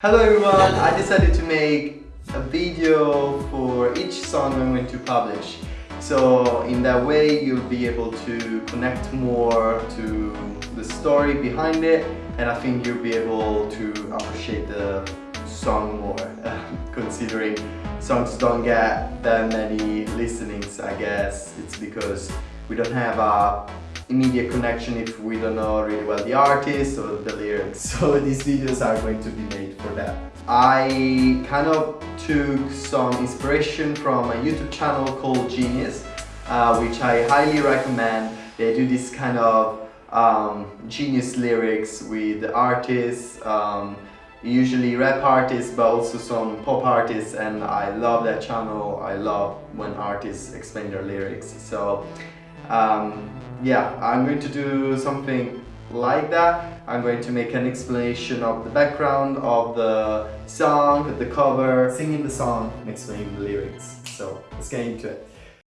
Hello everyone, I decided to make a video for each song I'm going to publish. So in that way you'll be able to connect more to the story behind it and I think you'll be able to appreciate the song more considering songs don't get that many listenings I guess it's because we don't have a immediate connection if we don't know really well the artist or the lyrics. So these videos are going to be made for that. I kind of took some inspiration from a YouTube channel called Genius, uh, which I highly recommend. They do this kind of um, genius lyrics with the artists, um, usually rap artists but also some pop artists and I love that channel. I love when artists explain their lyrics. So um, yeah, I'm going to do something like that. I'm going to make an explanation of the background of the song, the cover, singing the song and explaining the lyrics. So let's get into it.